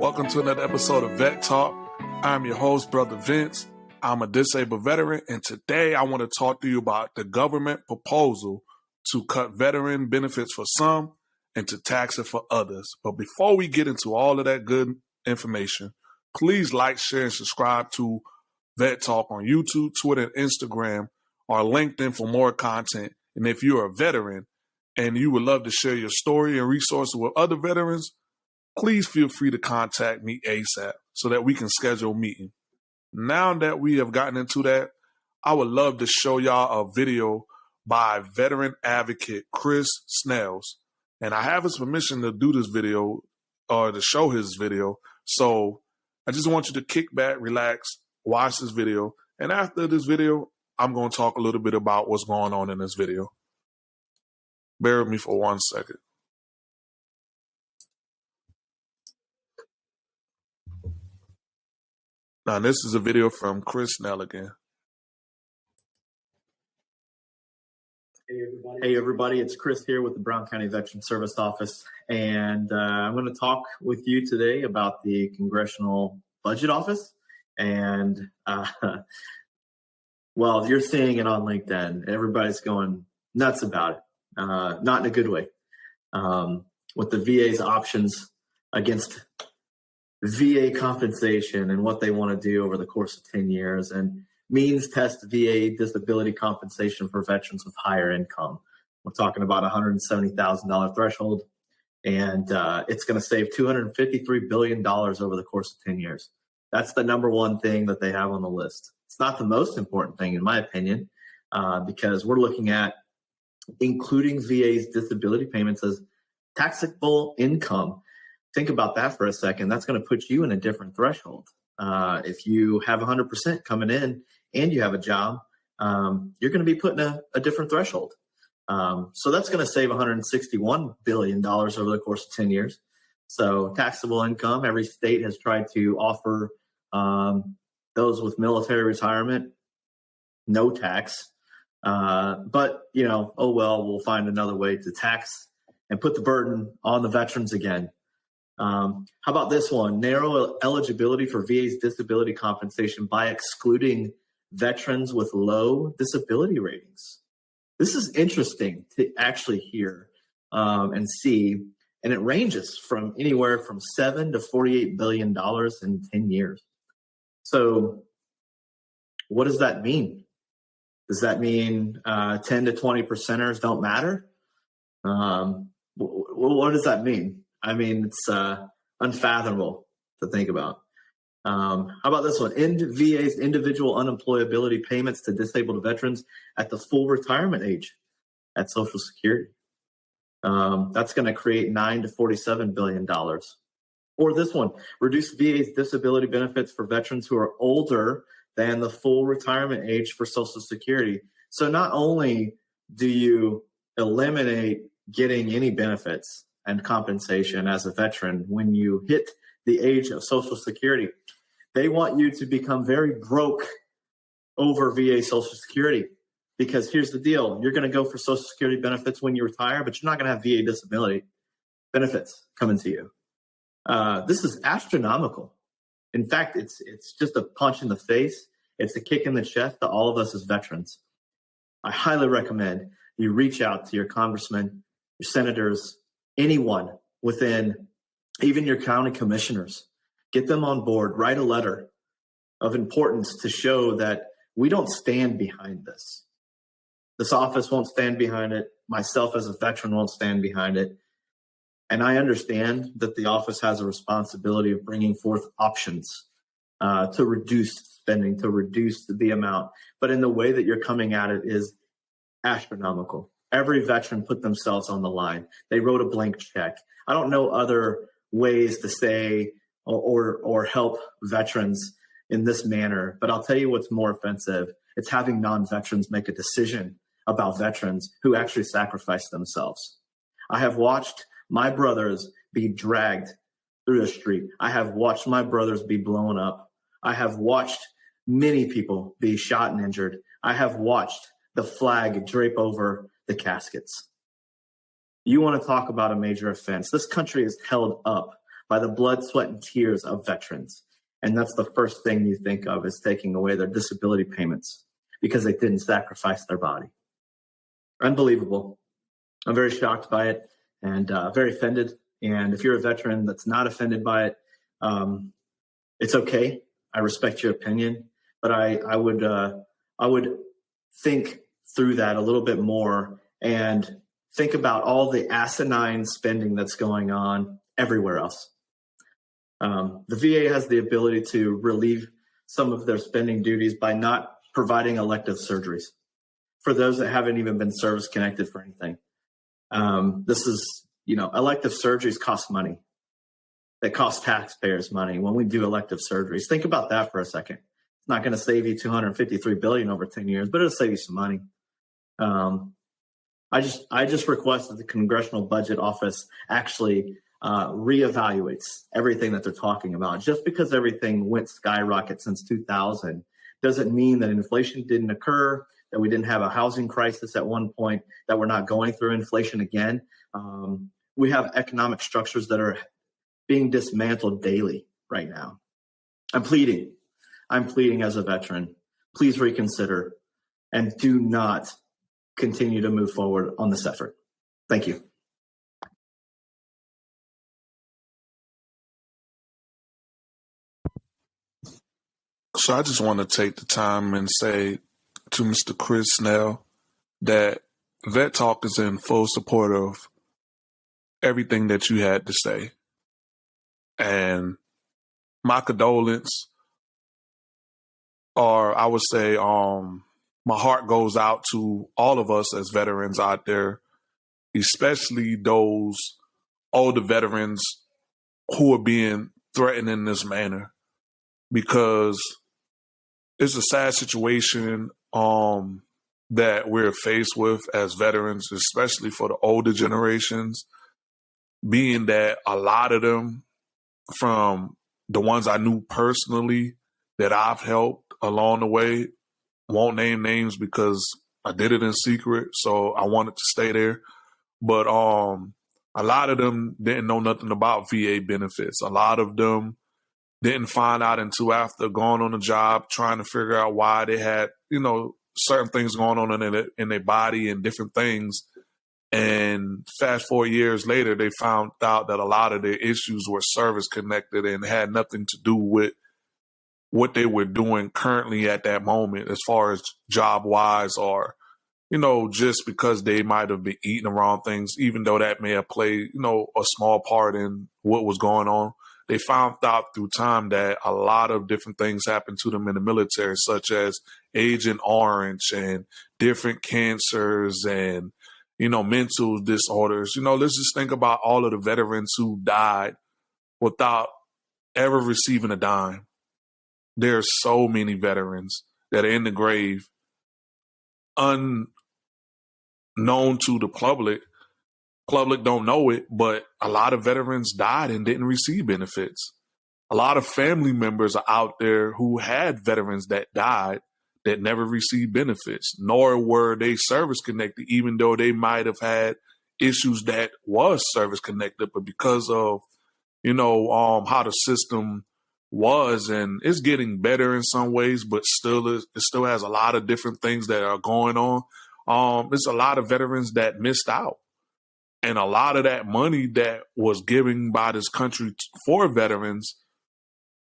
Welcome to another episode of Vet Talk. I'm your host, Brother Vince. I'm a disabled veteran, and today I want to talk to you about the government proposal to cut veteran benefits for some and to tax it for others. But before we get into all of that good information, please like, share, and subscribe to Vet Talk on YouTube, Twitter, and Instagram, or LinkedIn for more content. And if you're a veteran and you would love to share your story and resources with other veterans, please feel free to contact me ASAP so that we can schedule a meeting. Now that we have gotten into that, I would love to show y'all a video by veteran advocate Chris Snells. And I have his permission to do this video or to show his video. So I just want you to kick back, relax, watch this video. And after this video, I'm going to talk a little bit about what's going on in this video. Bear with me for one second. Now, this is a video from Chris Nelligan. Hey everybody. hey everybody. it's Chris here with the Brown County Veteran Service Office, and uh, I'm going to talk with you today about the Congressional Budget Office. And uh, well, you're seeing it on LinkedIn. Everybody's going nuts about it, uh, not in a good way. Um, with the VA's options against VA compensation and what they want to do over the course of 10 years and means test VA disability compensation for veterans with higher income. We're talking about $170,000 threshold, and uh, it's going to save $253 billion over the course of 10 years. That's the number one thing that they have on the list. It's not the most important thing, in my opinion, uh, because we're looking at including VA's disability payments as taxable income think about that for a second. That's going to put you in a different threshold. Uh, if you have 100% coming in and you have a job, um, you're going to be putting a, a different threshold. Um, so that's going to save 161 billion dollars over the course of 10 years. So taxable income, every state has tried to offer um, those with military retirement no tax. Uh, but you know, oh well, we'll find another way to tax and put the burden on the veterans again. Um, how about this one? Narrow eligibility for VA's disability compensation by excluding veterans with low disability ratings. This is interesting to actually hear um, and see, and it ranges from anywhere from seven to forty-eight billion dollars in ten years. So, what does that mean? Does that mean uh, ten to twenty percenters don't matter? Um, what does that mean? I mean, it's uh, unfathomable to think about. Um, how about this one? End VA's individual unemployability payments to disabled veterans at the full retirement age at Social Security. Um, that's going to create nine to forty-seven billion dollars. Or this one: reduce VA's disability benefits for veterans who are older than the full retirement age for Social Security. So not only do you eliminate getting any benefits and compensation as a veteran when you hit the age of Social Security. They want you to become very broke over VA Social Security because here's the deal you're going to go for Social Security benefits when you retire, but you're not going to have VA disability benefits coming to you. Uh, this is astronomical. In fact, it's it's just a punch in the face. It's a kick in the chest to all of us as veterans. I highly recommend you reach out to your congressmen, your senators, anyone within even your county commissioners, get them on board, write a letter of importance to show that we don't stand behind this. This office won't stand behind it. Myself as a veteran won't stand behind it. And I understand that the office has a responsibility of bringing forth options uh, to reduce spending, to reduce the amount. But in the way that you're coming at it is astronomical. Every veteran put themselves on the line. They wrote a blank check. I don't know other ways to say or, or, or help veterans in this manner, but I'll tell you what's more offensive. It's having non-veterans make a decision about veterans who actually sacrifice themselves. I have watched my brothers be dragged through the street. I have watched my brothers be blown up. I have watched many people be shot and injured. I have watched the flag drape over the caskets. You want to talk about a major offense. This country is held up by the blood, sweat, and tears of veterans. And that's the first thing you think of is taking away their disability payments because they didn't sacrifice their body. Unbelievable. I'm very shocked by it and uh, very offended. And if you're a veteran that's not offended by it, um, it's okay. I respect your opinion, but I, I would uh, I would think through that a little bit more and think about all the asinine spending that's going on everywhere else. Um, the VA has the ability to relieve some of their spending duties by not providing elective surgeries for those that haven't even been service connected for anything. Um, this is, you know, elective surgeries cost money. That cost taxpayers money when we do elective surgeries. Think about that for a second. It's not going to save you 253 billion over 10 years, but it'll save you some money. Um, I just I just request that the Congressional Budget Office actually uh, reevaluates everything that they're talking about. Just because everything went skyrocket since 2000 doesn't mean that inflation didn't occur, that we didn't have a housing crisis at one point, that we're not going through inflation again. Um, we have economic structures that are being dismantled daily right now. I'm pleading. I'm pleading as a veteran. Please reconsider and do not continue to move forward on this effort. Thank you. So I just want to take the time and say to Mr. Chris Snell that Vet Talk is in full support of everything that you had to say. And my condolence, or I would say, um, my heart goes out to all of us as veterans out there, especially those older veterans who are being threatened in this manner. Because it's a sad situation um, that we're faced with as veterans, especially for the older generations, being that a lot of them from the ones I knew personally that I've helped along the way won't name names because I did it in secret, so I wanted to stay there. But um, a lot of them didn't know nothing about VA benefits. A lot of them didn't find out until after going on the job, trying to figure out why they had, you know, certain things going on in their, in their body and different things. And fast four years later, they found out that a lot of their issues were service connected and had nothing to do with what they were doing currently at that moment, as far as job wise, or you know, just because they might have been eating the wrong things, even though that may have played, you know, a small part in what was going on they found out through time that a lot of different things happened to them in the military, such as Agent Orange and different cancers and, you know, mental disorders. You know, let's just think about all of the veterans who died without ever receiving a dime. There's so many veterans that are in the grave unknown to the public public don't know it, but a lot of veterans died and didn't receive benefits. A lot of family members are out there who had veterans that died that never received benefits, nor were they service connected, even though they might have had issues that was service connected, but because of you know um, how the system was, and it's getting better in some ways, but still it still has a lot of different things that are going on. Um, it's a lot of veterans that missed out and a lot of that money that was given by this country for veterans,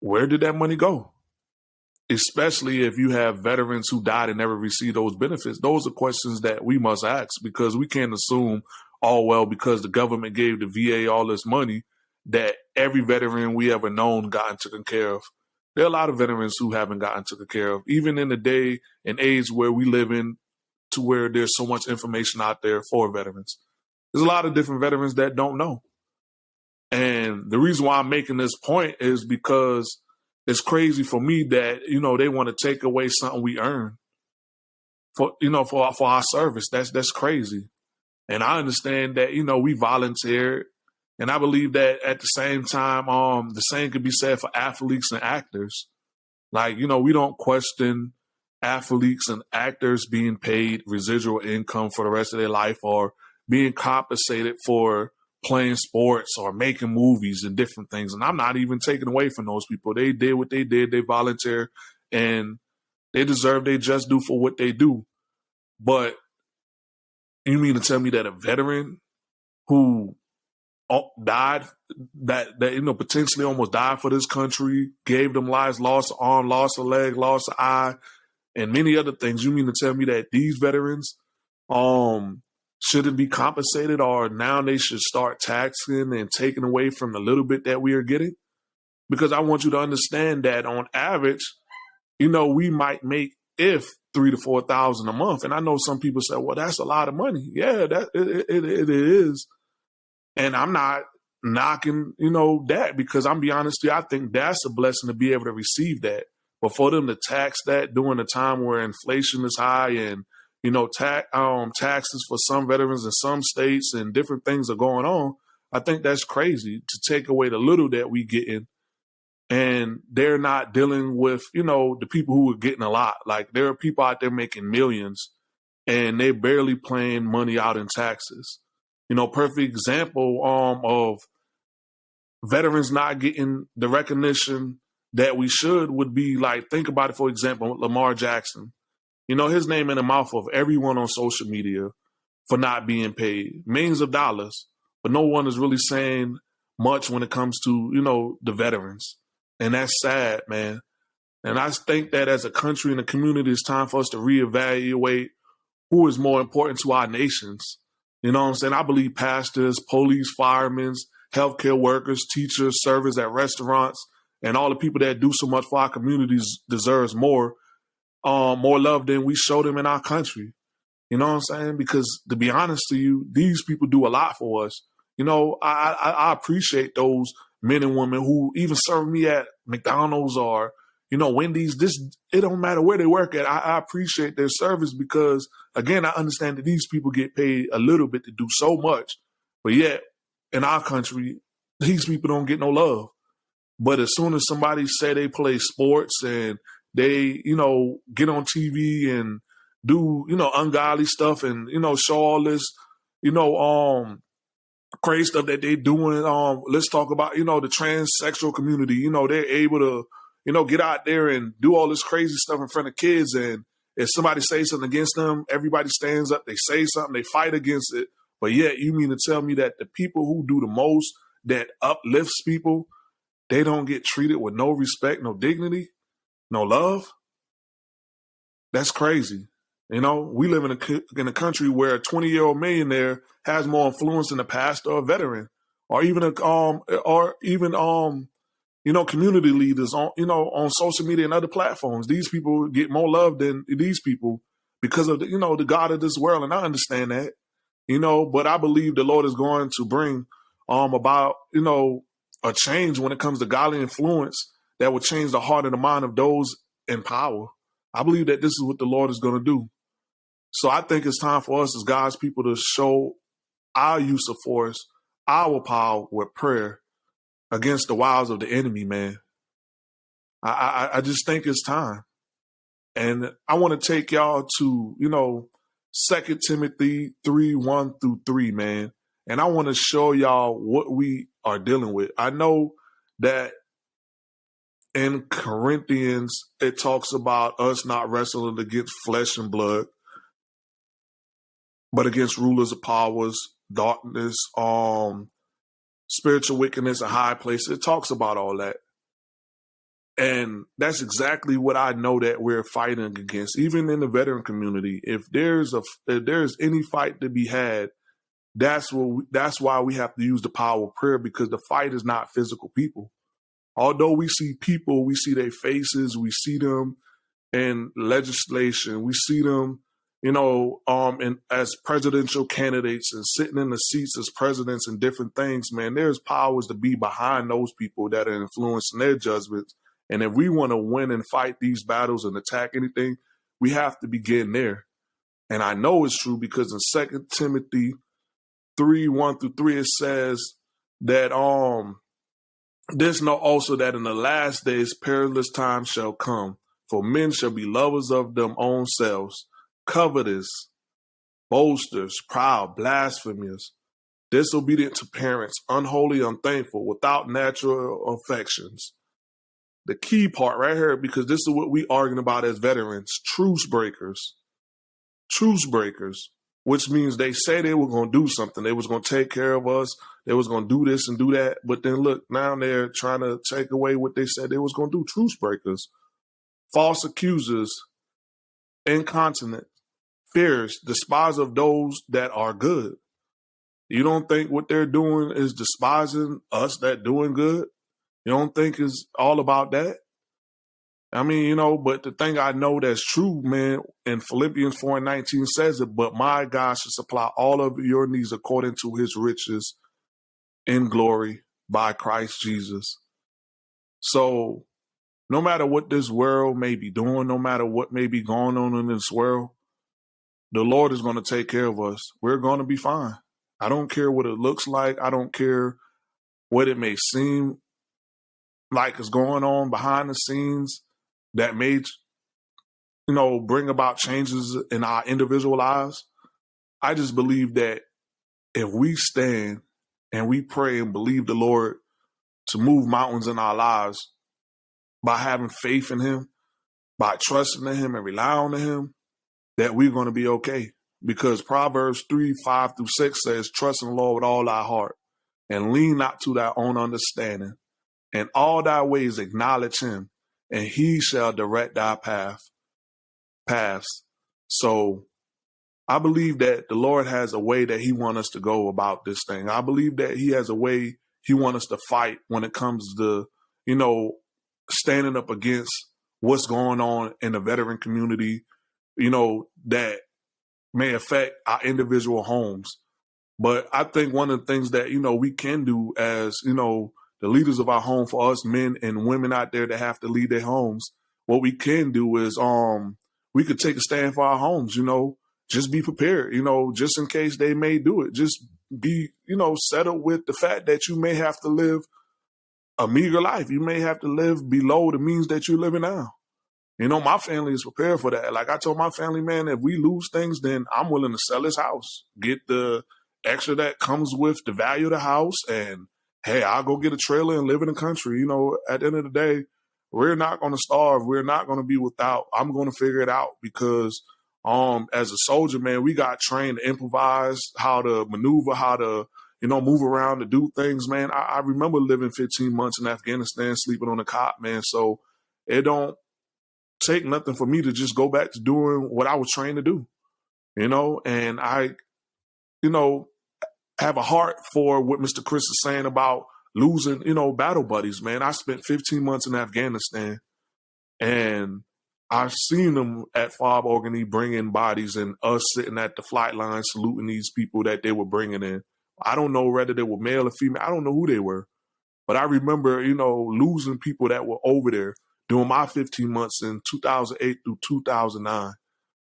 where did that money go? Especially if you have veterans who died and never received those benefits. Those are questions that we must ask because we can't assume, oh, well, because the government gave the VA all this money, that every veteran we ever known gotten taken care of. There are a lot of veterans who haven't gotten taken care of, even in the day and age where we live in, to where there's so much information out there for veterans. There's a lot of different veterans that don't know. And the reason why I'm making this point is because it's crazy for me that, you know, they want to take away something we earn for, you know, for, for our service. That's, that's crazy. And I understand that, you know, we volunteered and I believe that at the same time, um, the same could be said for athletes and actors. Like, you know, we don't question athletes and actors being paid residual income for the rest of their life or being compensated for playing sports or making movies and different things. And I'm not even taking away from those people. They did what they did. They volunteer and they deserve they just do for what they do. But you mean to tell me that a veteran who died that that you know potentially almost died for this country, gave them lives, lost an arm, lost a leg, lost an eye, and many other things. You mean to tell me that these veterans um shouldn't be compensated or now they should start taxing and taking away from the little bit that we are getting? Because I want you to understand that on average, you know, we might make if three to four thousand a month. And I know some people say, well, that's a lot of money. Yeah, that it, it, it is. And I'm not knocking, you know, that because I'm be honest with you, I think that's a blessing to be able to receive that. But for them to tax that during a time where inflation is high and you know tax um, taxes for some veterans in some states and different things are going on, I think that's crazy to take away the little that we get in and they're not dealing with you know the people who are getting a lot like there are people out there making millions and they're barely paying money out in taxes you know perfect example um of veterans not getting the recognition that we should would be like think about it for example lamar jackson you know his name in the mouth of everyone on social media for not being paid millions of dollars but no one is really saying much when it comes to you know the veterans and that's sad, man. And I think that as a country and a community, it's time for us to reevaluate who is more important to our nations. You know what I'm saying? I believe pastors, police, firemen, healthcare workers, teachers, servers at restaurants, and all the people that do so much for our communities deserves more, um, more love than we show them in our country. You know what I'm saying? Because to be honest to you, these people do a lot for us. You know, I, I, I appreciate those men and women who even serve me at McDonald's or you know Wendy's. This it don't matter where they work at. I, I appreciate their service because again, I understand that these people get paid a little bit to do so much, but yet in our country, these people don't get no love. But as soon as somebody say they play sports and they, you know, get on TV and do, you know, ungodly stuff and, you know, show all this, you know, um, crazy stuff that they're doing. Um, let's talk about you know the transsexual community. You know they're able to you know get out there and do all this crazy stuff in front of kids. And if somebody says something against them, everybody stands up. They say something. They fight against it. But yet you mean to tell me that the people who do the most that uplifts people, they don't get treated with no respect, no dignity, no love? That's crazy. You know, we live in a in a country where a 20 year old millionaire has more influence than a pastor or a veteran, or even a um or even um you know community leaders on you know on social media and other platforms. These people get more love than these people because of the, you know the God of this world, and I understand that. You know, but I believe the Lord is going to bring um about you know a change when it comes to godly influence that will change the heart and the mind of those in power. I believe that this is what the Lord is going to do. So I think it's time for us as God's people to show our use of force, our power with prayer against the wiles of the enemy, man. I, I, I just think it's time. And I want to take y'all to, you know, Second Timothy 3, 1 through 3, man. And I want to show y'all what we are dealing with. I know that in Corinthians, it talks about us not wrestling against flesh and blood, but against rulers of powers, darkness, um, spiritual wickedness in high places. It talks about all that. And that's exactly what I know that we're fighting against, even in the veteran community. If there's a if there's any fight to be had, that's what we, that's why we have to use the power of prayer because the fight is not physical people. Although we see people, we see their faces, we see them in legislation, we see them you know, um, and as presidential candidates and sitting in the seats as presidents and different things, man, there's powers to be behind those people that are influencing their judgments. And if we want to win and fight these battles and attack anything, we have to begin there. And I know it's true because in Second Timothy three one through three it says that um there's no also that in the last days perilous times shall come, for men shall be lovers of them own selves covetous, boasters, proud, blasphemous, disobedient to parents, unholy, unthankful, without natural affections. The key part right here, because this is what we arguing about as veterans, truce breakers. Truce breakers, which means they say they were going to do something. They was going to take care of us. They was going to do this and do that. But then look, now they're trying to take away what they said they was going to do. Truce breakers, false accusers, incontinent, fierce, despise of those that are good. You don't think what they're doing is despising us that doing good? You don't think it's all about that? I mean, you know, but the thing I know that's true, man, in Philippians 4 and 19 says it, but my God should supply all of your needs according to his riches in glory by Christ Jesus. So no matter what this world may be doing, no matter what may be going on in this world, the Lord is going to take care of us. We're going to be fine. I don't care what it looks like. I don't care what it may seem like is going on behind the scenes that may, you know, bring about changes in our individual lives. I just believe that if we stand and we pray and believe the Lord to move mountains in our lives by having faith in Him, by trusting in Him and relying on Him, that we're going to be okay because Proverbs 3 5 through 6 says, Trust in the Lord with all thy heart and lean not to thy own understanding. And all thy ways acknowledge him, and he shall direct thy path. Paths. So I believe that the Lord has a way that he wants us to go about this thing. I believe that he has a way he wants us to fight when it comes to, you know, standing up against what's going on in the veteran community, you know, that may affect our individual homes. But I think one of the things that, you know, we can do as, you know, the leaders of our home for us men and women out there that have to lead their homes, what we can do is um we could take a stand for our homes, you know, just be prepared, you know, just in case they may do it. Just be, you know, settled with the fact that you may have to live a meager life. You may have to live below the means that you're living now. You know, my family is prepared for that. Like I told my family, man, if we lose things, then I'm willing to sell this house, get the extra that comes with the value of the house, and hey, I'll go get a trailer and live in the country. You know, at the end of the day, we're not going to starve. We're not going to be without. I'm going to figure it out because, um, as a soldier, man, we got trained to improvise, how to maneuver, how to, you know, move around to do things, man. I, I remember living 15 months in Afghanistan, sleeping on a cot, man. So it don't take nothing for me to just go back to doing what I was trained to do, you know, and I, you know, have a heart for what Mr. Chris is saying about losing, you know, battle buddies, man. I spent 15 months in Afghanistan and I've seen them at Fob Orgun-E bringing bodies and us sitting at the flight line saluting these people that they were bringing in. I don't know whether they were male or female. I don't know who they were. But I remember, you know, losing people that were over there during my 15 months in 2008 through 2009.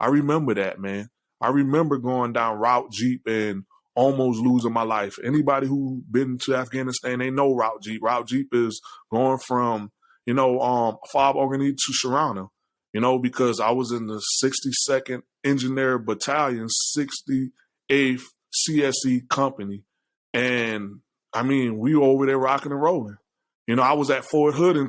I remember that, man. I remember going down Route Jeep and almost losing my life. Anybody who been to Afghanistan, they know Route Jeep. Route Jeep is going from, you know, um, Fob Orgun-E to Sharana, you know, because I was in the 62nd Engineer Battalion, 68th CSE Company. And I mean, we were over there rocking and rolling. You know, I was at Fort Hood in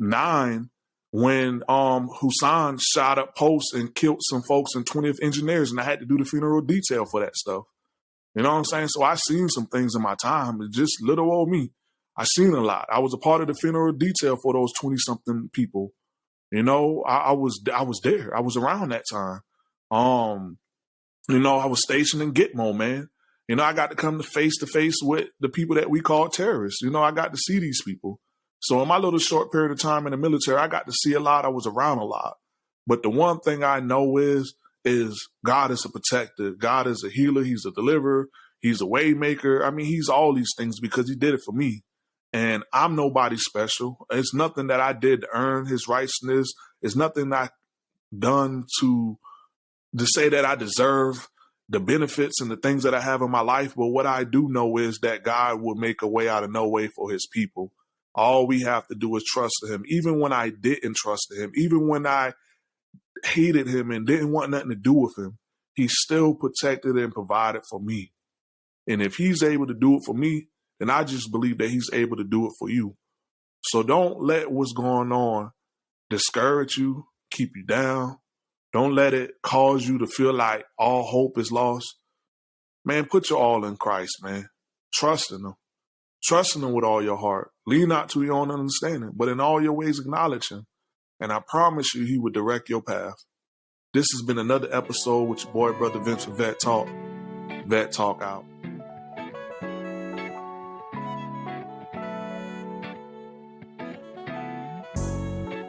2009 when um Hussein shot up posts and killed some folks in 20th engineers and I had to do the funeral detail for that stuff. You know what I'm saying? So I seen some things in my time. It's just little old me. I seen a lot. I was a part of the funeral detail for those 20 something people. You know, I, I was I was there. I was around that time. Um, you know, I was stationed in Gitmo, man. You know, I got to come to face to face with the people that we call terrorists. You know, I got to see these people. So in my little short period of time in the military, I got to see a lot. I was around a lot. But the one thing I know is is God is a protector. God is a healer. He's a deliverer. He's a waymaker. I mean, he's all these things because he did it for me. And I'm nobody special. It's nothing that I did to earn his righteousness. It's nothing I done to to say that I deserve the benefits and the things that I have in my life. But what I do know is that God will make a way out of no way for his people. All we have to do is trust him. Even when I didn't trust him, even when I hated him and didn't want nothing to do with him, he still protected and provided for me. And if he's able to do it for me, then I just believe that he's able to do it for you. So don't let what's going on discourage you, keep you down. Don't let it cause you to feel like all hope is lost. Man, put your all in Christ, man. Trust in him. Trust in him with all your heart. Lean not to your own understanding, but in all your ways acknowledge him. And I promise you, he will direct your path. This has been another episode with your boy, Brother Vince Vet Talk. Vet Talk out.